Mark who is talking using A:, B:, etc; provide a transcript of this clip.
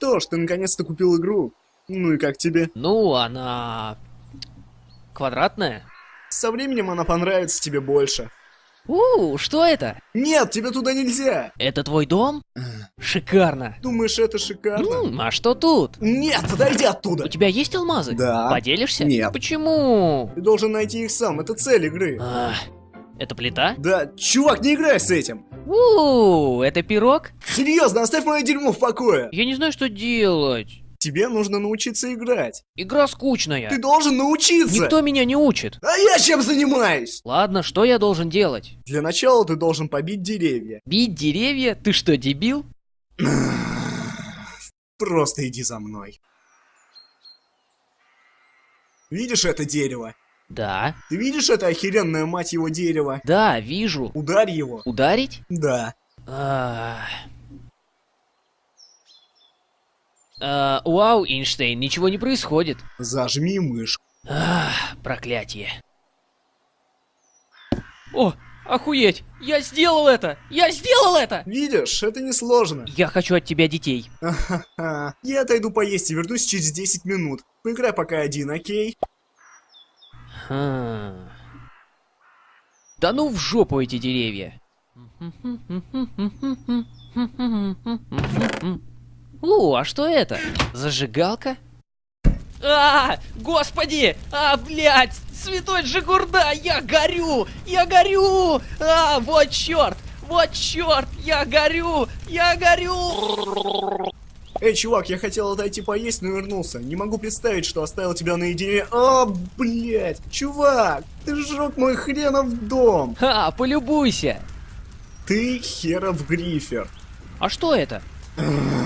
A: Что ж, ты наконец-то купил игру. Ну и как тебе?
B: Ну, она... Квадратная?
A: Со временем она понравится тебе больше.
B: У, что это?
A: Нет, тебе туда нельзя!
B: Это твой дом? Шикарно.
A: Думаешь, это шикарно?
B: М, а что тут?
A: Нет, подойди
B: У
A: оттуда!
B: тебя есть алмазы?
A: Да.
B: Поделишься?
A: Нет.
B: Почему?
A: Ты должен найти их сам, это цель игры.
B: А, это плита?
A: Да, чувак, не играй с этим!
B: У, это пирог?
A: Серьезно, оставь мое дерьмо в покое!
B: Я не знаю, что делать.
A: Тебе нужно научиться играть.
B: Игра скучная.
A: Ты должен научиться!
B: Никто меня не учит.
A: А я чем занимаюсь?
B: Ладно, что я должен делать?
A: Для начала ты должен побить деревья.
B: Бить деревья? Ты что, дебил?
A: Просто иди за мной. Видишь это дерево?
B: Да.
A: Ты видишь это охеренное, мать его, дерево?
B: Да, вижу.
A: Ударь его.
B: Ударить?
A: Да.
B: А... А, Вау, Эйнштейн, ничего не происходит.
A: Зажми мышку.
B: Ах, проклятие. О, охуеть! Я сделал это! Я сделал это!
A: Видишь, это несложно.
B: Я хочу от тебя детей.
A: Я отойду поесть и вернусь через 10 минут. Поиграй пока один, окей?
B: Хм. Да ну в жопу эти деревья. О, а что это? Зажигалка? А, господи! А, блядь! Святой Джигурда! Я горю! Я горю! А, вот черт! Вот черт! Я горю! Я горю!
A: Эй, чувак, я хотел отойти поесть, но вернулся. Не могу представить, что оставил тебя наедине. А, блядь! Чувак, ты сжег мой хренов дом!
B: Ха, полюбуйся!
A: Ты херов грифер.
B: А что это?